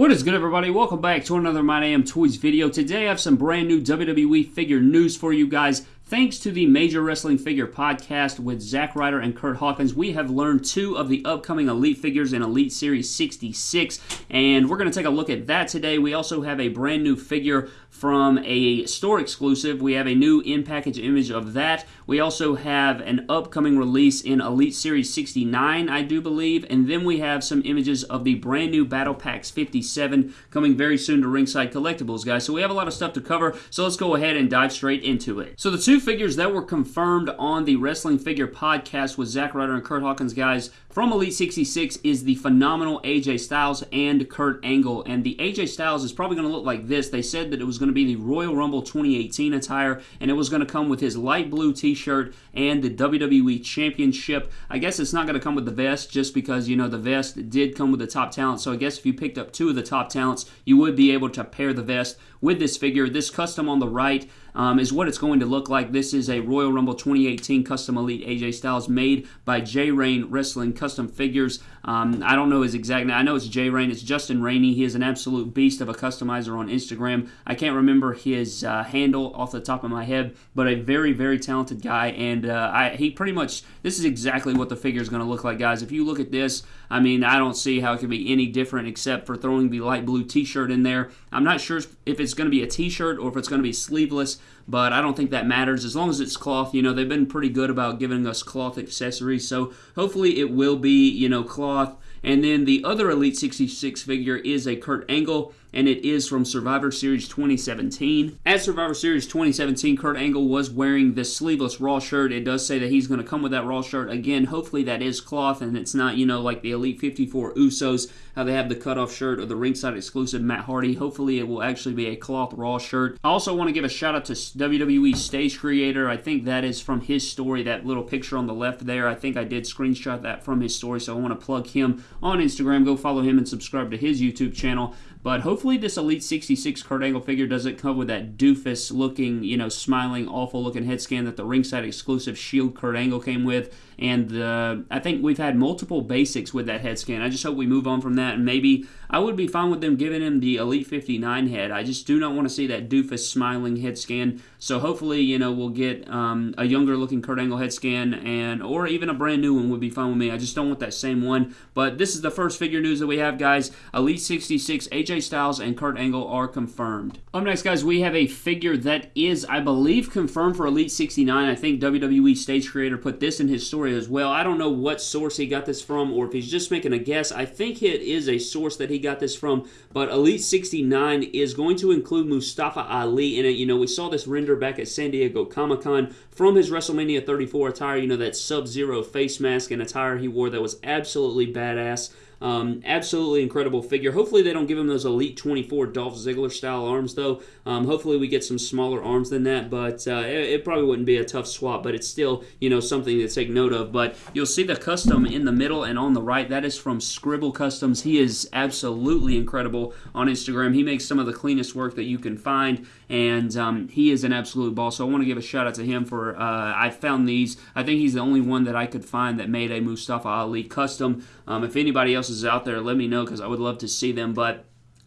What is good everybody? Welcome back to another My Damn Toys video. Today I have some brand new WWE figure news for you guys. Thanks to the Major Wrestling Figure podcast with Zack Ryder and Curt Hawkins, we have learned two of the upcoming Elite figures in Elite Series 66, and we're going to take a look at that today. We also have a brand new figure from a store exclusive. We have a new in-package image of that. We also have an upcoming release in Elite Series 69, I do believe, and then we have some images of the brand new Battle Packs 57 coming very soon to Ringside Collectibles, guys. So we have a lot of stuff to cover, so let's go ahead and dive straight into it. So the two figures that were confirmed on the Wrestling Figure podcast with Zack Ryder and Curt Hawkins, guys, from Elite 66 is the phenomenal AJ Styles and Kurt Angle. And the AJ Styles is probably going to look like this. They said that it was going to be the Royal Rumble 2018 attire, and it was going to come with his light blue t shirt and the WWE Championship. I guess it's not going to come with the vest just because, you know, the vest did come with the top talent. So I guess if you picked up two of the top talents, you would be able to pair the vest with this figure. This custom on the right um, is what it's going to look like. This is a Royal Rumble 2018 Custom Elite AJ Styles made by J Rain Wrestling Custom Figures. Um, I don't know his exact name. I know it's J Rain. It's Justin Rainey. He is an absolute beast of a customizer on Instagram. I can't remember his uh, handle off the top of my head, but a very, very talented guy. And uh, I, he pretty much, this is exactly what the figure is going to look like, guys. If you look at this, I mean, I don't see how it could be any different except for throwing the light blue t shirt in there. I'm not sure if it's going to be a t shirt or if it's going to be sleeveless but I don't think that matters. As long as it's cloth, you know, they've been pretty good about giving us cloth accessories, so hopefully it will be, you know, cloth. And then the other Elite 66 figure is a Kurt Angle and it is from Survivor Series 2017. At Survivor Series 2017, Kurt Angle was wearing this sleeveless Raw shirt. It does say that he's going to come with that Raw shirt. Again, hopefully that is cloth and it's not, you know, like the Elite 54 Usos, how they have the cutoff shirt or the ringside exclusive Matt Hardy. Hopefully it will actually be a cloth Raw shirt. I also want to give a shout out to WWE Stage Creator. I think that is from his story, that little picture on the left there. I think I did screenshot that from his story, so I want to plug him on Instagram. Go follow him and subscribe to his YouTube channel. But hopefully this Elite 66 Kurt Angle figure doesn't come with that doofus looking, you know, smiling, awful looking head scan that the ringside exclusive Shield Kurt Angle came with. And uh, I think we've had multiple basics with that head scan. I just hope we move on from that. And maybe I would be fine with them giving him the Elite 59 head. I just do not want to see that doofus smiling head scan. So hopefully, you know, we'll get um, a younger looking Kurt Angle head scan and or even a brand new one would be fine with me. I just don't want that same one. But this is the first figure news that we have, guys. Elite 66 Styles and Kurt Angle are confirmed. Up next, guys, we have a figure that is, I believe, confirmed for Elite 69. I think WWE stage creator put this in his story as well. I don't know what source he got this from or if he's just making a guess. I think it is a source that he got this from, but Elite 69 is going to include Mustafa Ali in it. You know, we saw this render back at San Diego Comic Con from his WrestleMania 34 attire. You know, that Sub Zero face mask and attire he wore that was absolutely badass. Um, absolutely incredible figure. Hopefully they don't give him those Elite 24 Dolph Ziggler style arms though. Um, hopefully we get some smaller arms than that, but uh, it, it, probably wouldn't be a tough swap, but it's still, you know, something to take note of. But you'll see the custom in the middle and on the right. That is from Scribble Customs. He is absolutely incredible on Instagram. He makes some of the cleanest work that you can find, and um, he is an absolute boss. So I want to give a shout out to him for, uh, I found these. I think he's the only one that I could find that made a Mustafa Ali custom. Um, if anybody else is out there, let me know because I would love to see them. But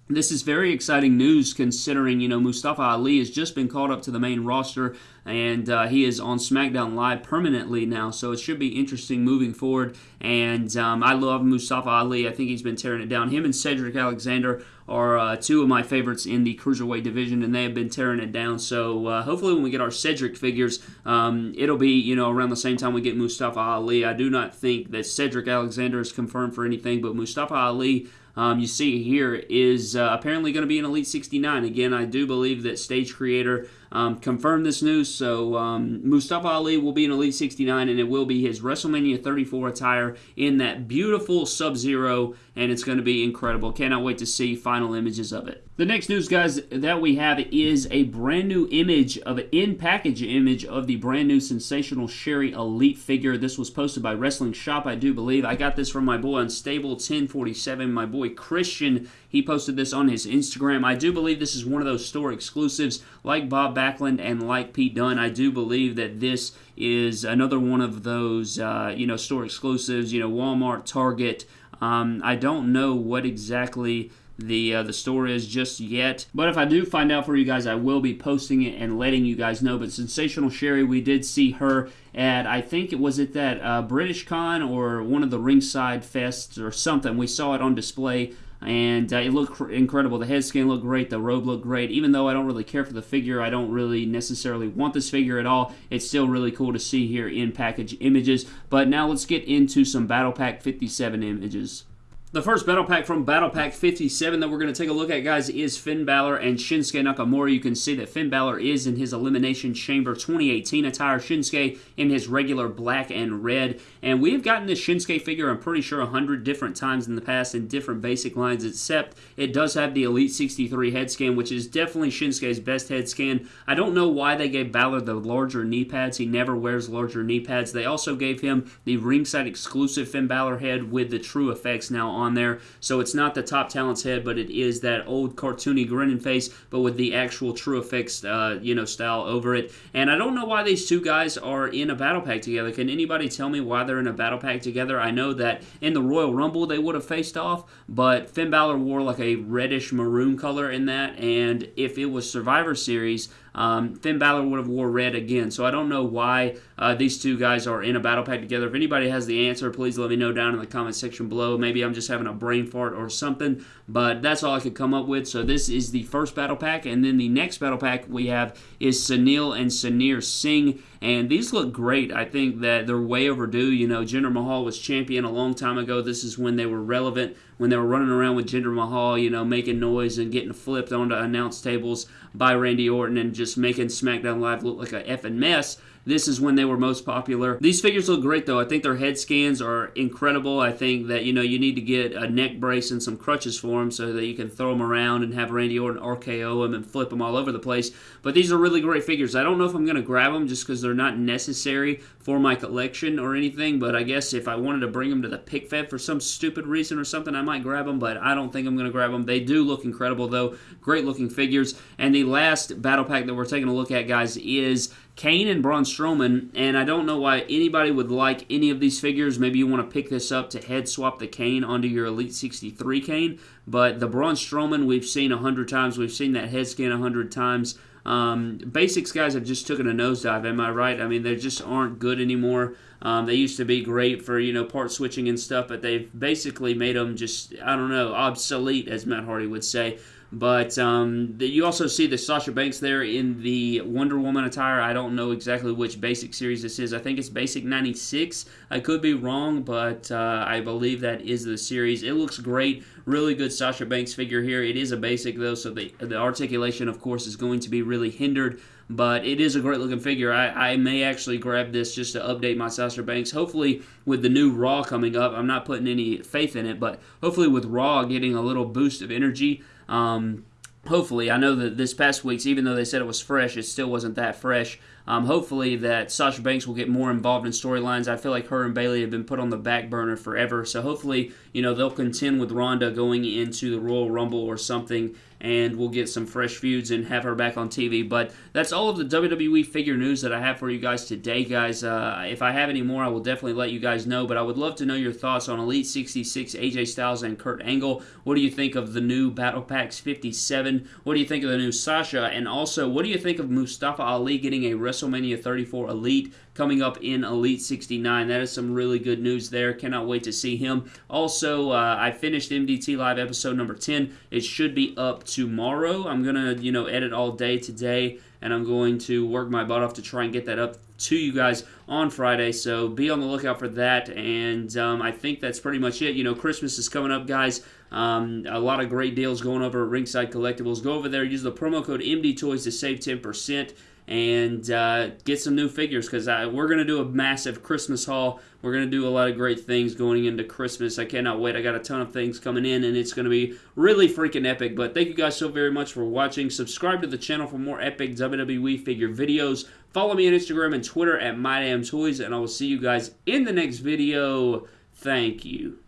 this is very exciting news considering, you know, Mustafa Ali has just been called up to the main roster and uh, he is on SmackDown Live permanently now, so it should be interesting moving forward. And um, I love Mustafa Ali. I think he's been tearing it down. Him and Cedric Alexander are uh, two of my favorites in the Cruiserweight division, and they have been tearing it down. So uh, hopefully when we get our Cedric figures, um, it'll be, you know, around the same time we get Mustafa Ali. I do not think that Cedric Alexander is confirmed for anything, but Mustafa Ali um, you see here is uh, apparently going to be an Elite 69. Again, I do believe that Stage Creator um, confirmed this news. So um, Mustafa Ali will be in Elite 69, and it will be his WrestleMania 34 attire in that beautiful Sub Zero, and it's going to be incredible. Cannot wait to see final images of it. The next news, guys, that we have is a brand new image of an in-package image of the brand new Sensational Sherri Elite figure. This was posted by Wrestling Shop, I do believe. I got this from my boy Unstable 1047, my boy Christian. He posted this on his Instagram. I do believe this is one of those store exclusives like Bob Backlund and like Pete Dunne. I do believe that this is another one of those, uh, you know, store exclusives, you know, Walmart, Target. Um, I don't know what exactly the uh, the store is just yet. But if I do find out for you guys, I will be posting it and letting you guys know. But Sensational Sherri, we did see her at I think it was at that uh, British Con or one of the ringside fests or something. We saw it on display and uh, it looked cr- incredible. The head scan looked great, the robe looked great. Even though I don't really care for the figure, I don't really necessarily want this figure at all. It's still really cool to see here in package images. But now let's get into some Battle Pack 57 images. The first battle pack from Battle Pack 57 that we're going to take a look at, guys, is Finn Balor and Shinsuke Nakamura. You can see that Finn Balor is in his Elimination Chamber 2018 attire, Shinsuke in his regular black and red. And we've gotten this Shinsuke figure, I'm pretty sure, 100 different times in the past in different basic lines, except it does have the Elite 63 head scan, which is definitely Shinsuke's best head scan. I don't know why they gave Balor the larger knee pads. He never wears larger knee pads. They also gave him the ringside exclusive Finn Balor head with the TrueFX now on on there. So it's not the top talent's head, but it is that old cartoony grinning face, but with the actual TrueFX, uh, you know, style over it. And I don't know why these two guys are in a battle pack together. Can anybody tell me why they're in a battle pack together? I know that in the Royal Rumble they would have faced off, but Finn Balor wore like a reddish maroon color in that, and if it was Survivor Series, um, Finn Balor would have wore red again. So I don't know why uh, these two guys are in a battle pack together. If anybody has the answer, please let me know down in the comment section below. Maybe I'm just having a brain fart or something, but that's all I could come up with. So this is the first battle pack, and then the next battle pack we have is Sunil and Samir Singh, and these look great. I think that they're way overdue. You know, Jinder Mahal was champion a long time ago. This is when they were relevant, when they were running around with Jinder Mahal, you know, making noise and getting flipped onto announce tables by Randy Orton and just making SmackDown Live look like a effing mess. This is when they were most popular. These figures look great though. I think their head scans are incredible. I think that you know you need to get a neck brace and some crutches for them so that you can throw them around and have Randy Orton RKO them and flip them all over the place. But these are really great figures. I don't know if I'm going to grab them just because they're not necessary for my collection or anything. But I guess if I wanted to bring them to the pick fed for some stupid reason or something, I might grab them. But I don't think I'm going to grab them. They do look incredible though. Great looking figures. And the last battle pack that we're taking a look at, guys, is Kane and Braun Strowman, and I don't know why anybody would like any of these figures. Maybe you want to pick this up to head swap the Kane onto your Elite 63 Kane, but the Braun Strowman we've seen a hundred times. We've seen that head scan a hundred times. Um, basics guys have just taken a nosedive. Am I right? I mean, they just aren't good anymore. Um, they used to be great for you know part switching and stuff, but they've basically made them just I don't know obsolete, as Matt Hardy would say. But um, the, you also see the Sasha Banks there in the Wonder Woman attire. I don't know exactly which basic series this is. I think it's Basic 96. I could be wrong, but uh, I believe that is the series. It looks great. Really good Sasha Banks figure here. It is a basic, though, so the, the articulation, of course, is going to be really hindered but it is a great looking figure. I, I may actually grab this just to update my Sasha Banks. Hopefully, with the new Raw coming up, I'm not putting any faith in it, but hopefully, with Raw getting a little boost of energy, um, hopefully, I know that this past week's, even though they said it was fresh, it still wasn't that fresh. Um, hopefully, that Sasha Banks will get more involved in storylines. I feel like her and Bayley have been put on the back burner forever. So hopefully, you know, they'll contend with Ronda going into the Royal Rumble or something and we'll get some fresh feuds and have her back on TV. But that's all of the WWE figure news that I have for you guys today, guys. Uh, if I have any more, I will definitely let you guys know. But I would love to know your thoughts on Elite 66, AJ Styles, and Kurt Angle. What do you think of the new Battle Packs 57? What do you think of the new Sasha? And also, what do you think of Mustafa Ali getting a WrestleMania 34 Elite? coming up in Elite 69. That is some really good news there. Cannot wait to see him. Also, uh, I finished MDT Live episode number 10. It should be up tomorrow. I'm going to, you know, edit all day today, and I'm going to work my butt off to try and get that up to you guys on Friday. So be on the lookout for that. And um, I think that's pretty much it. You know, Christmas is coming up, guys. Um, a lot of great deals going over at Ringside Collectibles. Go over there, use the promo code MD Toys to save 10% and uh, get some new figures because we're going to do a massive Christmas haul. We're going to do a lot of great things going into Christmas. I cannot wait. I got a ton of things coming in, and it's going to be really freaking epic. But thank you guys so very much for watching. Subscribe to the channel for more epic WWE figure videos. Follow me on Instagram and Twitter at MyDamnToys, and I will see you guys in the next video. Thank you.